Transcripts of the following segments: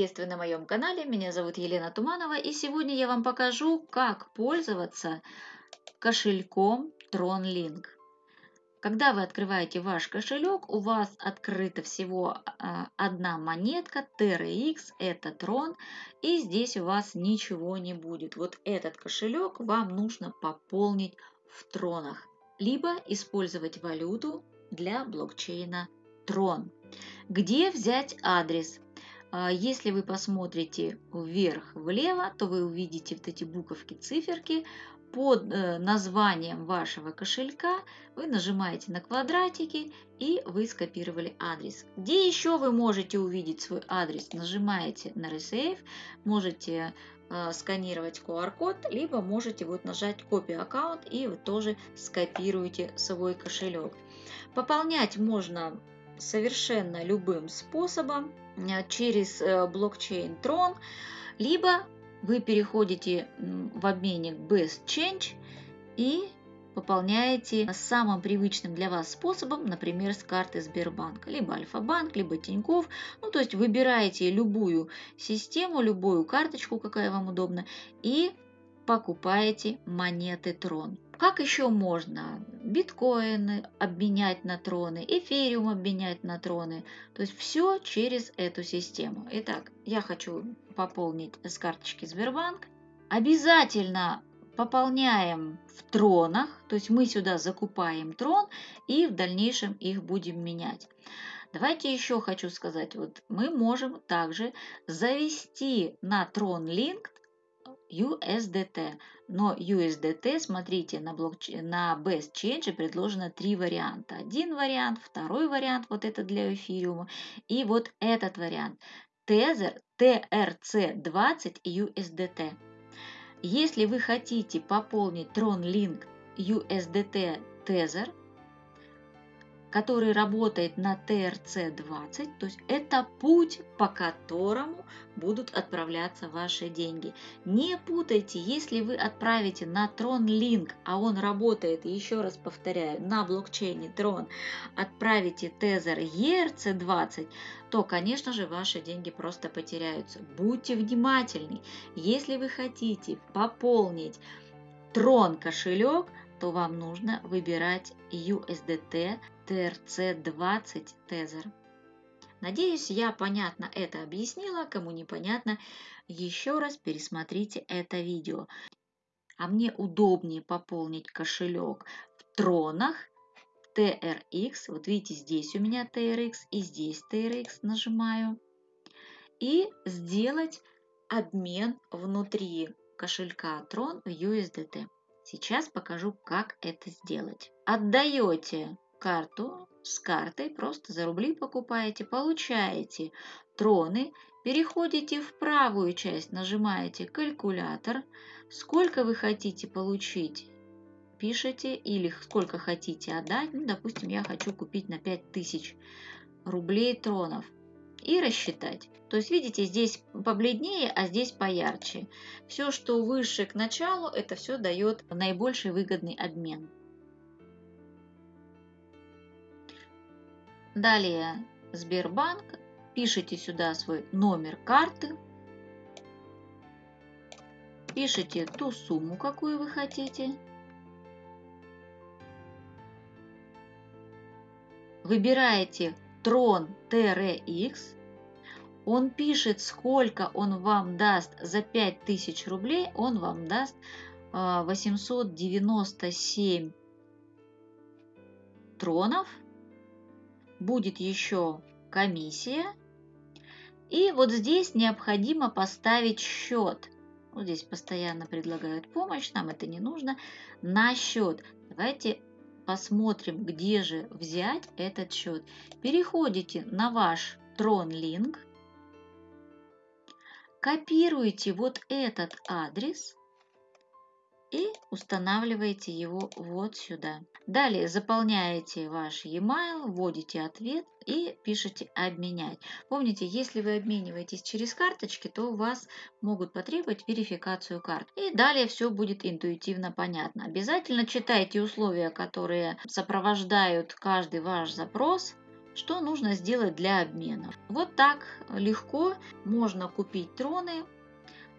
Приветствую на моем канале, меня зовут Елена Туманова и сегодня я вам покажу, как пользоваться кошельком TronLink. Когда вы открываете ваш кошелек, у вас открыта всего а, одна монетка TRX, это Tron, и здесь у вас ничего не будет. Вот этот кошелек вам нужно пополнить в тронах, либо использовать валюту для блокчейна Tron. Где взять адрес? А, если вы посмотрите вверх-влево, то вы увидите вот эти буковки, циферки. Под э, названием вашего кошелька вы нажимаете на квадратики и вы скопировали адрес. Где еще вы можете увидеть свой адрес? Нажимаете на Resave, можете э, сканировать QR-код, либо можете вот нажать копию аккаунт и вы тоже скопируете свой кошелек. Пополнять можно совершенно любым способом через э, блокчейн Tron, либо вы переходите в обменник Best Change и пополняете самым привычным для вас способом, например, с карты Сбербанка, либо Альфа-банк, либо Тиньков. Ну, то есть выбираете любую систему, любую карточку, какая вам удобна, и покупаете монеты Трон. Как еще можно биткоины обменять на троны, эфириум обменять на троны. То есть все через эту систему. Итак, я хочу пополнить с карточки Сбербанк. Обязательно пополняем в тронах, то есть мы сюда закупаем трон и в дальнейшем их будем менять. Давайте еще хочу сказать, вот мы можем также завести на Tron Link USDT. Но USDT, смотрите, на, блокчейн, на Best Change предложено три варианта. Один вариант, второй вариант, вот это для эфириума, и вот этот вариант. Tether, TRC20 и USDT. Если вы хотите пополнить Tron Link USDT Tether, который работает на ТРЦ-20, то есть это путь, по которому будут отправляться ваши деньги. Не путайте, если вы отправите на Tron Link, а он работает, еще раз повторяю, на блокчейне Tron, отправите Тезер ERC20, то, конечно же, ваши деньги просто потеряются. Будьте внимательны. Если вы хотите пополнить Tron кошелек, то вам нужно выбирать USDT TRC20 Tether. Надеюсь, я понятно это объяснила. Кому непонятно, еще раз пересмотрите это видео. А мне удобнее пополнить кошелек в тронах TRX. Вот видите, здесь у меня TRX и здесь TRX нажимаю. И сделать обмен внутри кошелька Tron в USDT. Сейчас покажу, как это сделать. Отдаете карту с картой, просто за рубли покупаете, получаете троны, переходите в правую часть, нажимаете калькулятор, сколько вы хотите получить, пишите или сколько хотите отдать, ну, допустим, я хочу купить на 5000 рублей тронов и рассчитать. То есть, видите, здесь побледнее, а здесь поярче. Все, что выше к началу, это все дает наибольший выгодный обмен. Далее Сбербанк. Пишите сюда свой номер карты. Пишите ту сумму, какую вы хотите. Выбираете Трон TRX он пишет, сколько он вам даст за 5000 рублей, он вам даст 897 а, тронов. Будет еще комиссия. И вот здесь необходимо поставить счет. Вот здесь постоянно предлагают помощь, нам это не нужно. На счет. Давайте посмотрим, где же взять этот счет. Переходите на ваш TronLink копируете вот этот адрес и устанавливаете его вот сюда. Далее заполняете ваш e-mail, вводите ответ и пишите «Обменять». Помните, если вы обмениваетесь через карточки, то у вас могут потребовать верификацию карт. И далее все будет интуитивно понятно. Обязательно читайте условия, которые сопровождают каждый ваш запрос, Что нужно сделать для обмена? Вот так легко можно купить троны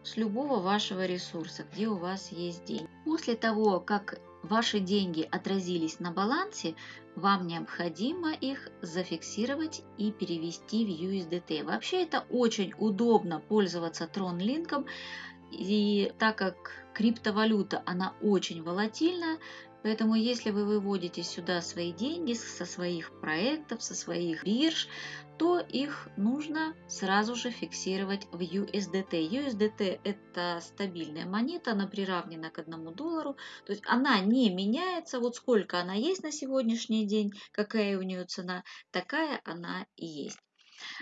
с любого вашего ресурса, где у вас есть деньги. После того, как ваши деньги отразились на балансе, вам необходимо их зафиксировать и перевести в USDT. Вообще это очень удобно пользоваться TronLink, и так как криптовалюта, она очень волатильна, Поэтому если вы выводите сюда свои деньги со своих проектов, со своих бирж, то их нужно сразу же фиксировать в USDT. USDT это стабильная монета, она приравнена к одному доллару, то есть она не меняется, вот сколько она есть на сегодняшний день, какая у нее цена, такая она и есть.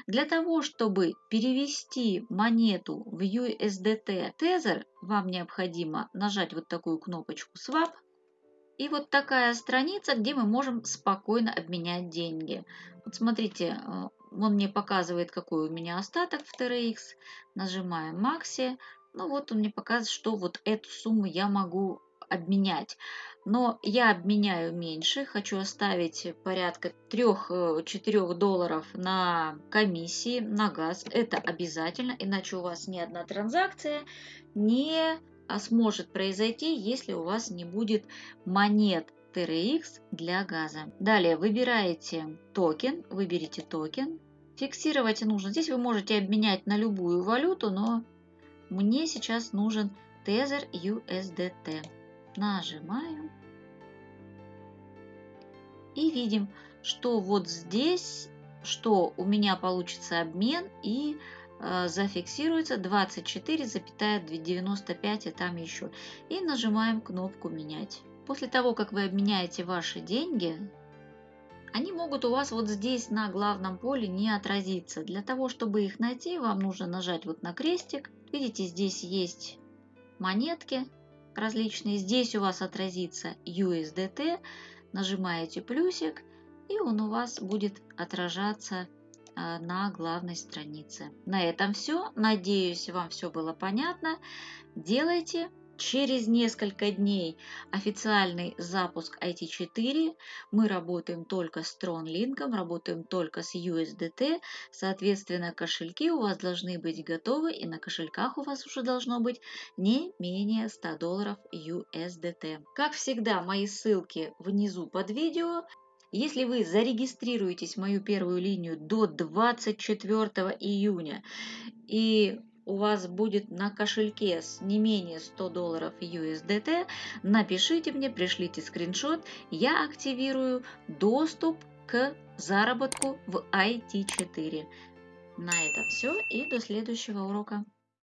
Для того, чтобы перевести монету в USDT Tether, вам необходимо нажать вот такую кнопочку Swap, и вот такая страница, где мы можем спокойно обменять деньги. Вот смотрите, э, он мне показывает, какой у меня остаток в TRX. Нажимаем Maxi. Ну вот он мне показывает, что вот эту сумму я могу обменять. Но я обменяю меньше, хочу оставить порядка 3-4 э, долларов на комиссии, на газ. Это обязательно, иначе у вас ни одна транзакция не а сможет произойти, если у вас не будет монет TRX для газа. Далее выбираете токен, выберите токен. Фиксировать нужно. Здесь вы можете обменять на любую валюту, но мне сейчас нужен Tether USDT. Нажимаю. И видим, что вот здесь, что у меня получится обмен и Э, зафиксируется 24,95 и там еще. И нажимаем кнопку «Менять». После того, как вы обменяете ваши деньги, они могут у вас вот здесь на главном поле не отразиться. Для того, чтобы их найти, вам нужно нажать вот на крестик. Видите, здесь есть монетки различные. Здесь у вас отразится USDT. Нажимаете плюсик, и он у вас будет отражаться а, на главной странице. На этом все. Надеюсь, вам все было понятно. Делайте. Через несколько дней официальный запуск IT4. Мы работаем только с TronLink, работаем только с USDT. Соответственно, кошельки у вас должны быть готовы, и на кошельках у вас уже должно быть не менее 100 долларов USDT. Как всегда, мои ссылки внизу под видео. Если вы зарегистрируетесь в мою первую линию до 24 июня и у вас будет на кошельке с не менее 100 долларов USDT, напишите мне, пришлите скриншот, я активирую доступ к заработку в IT4. На этом все и до следующего урока.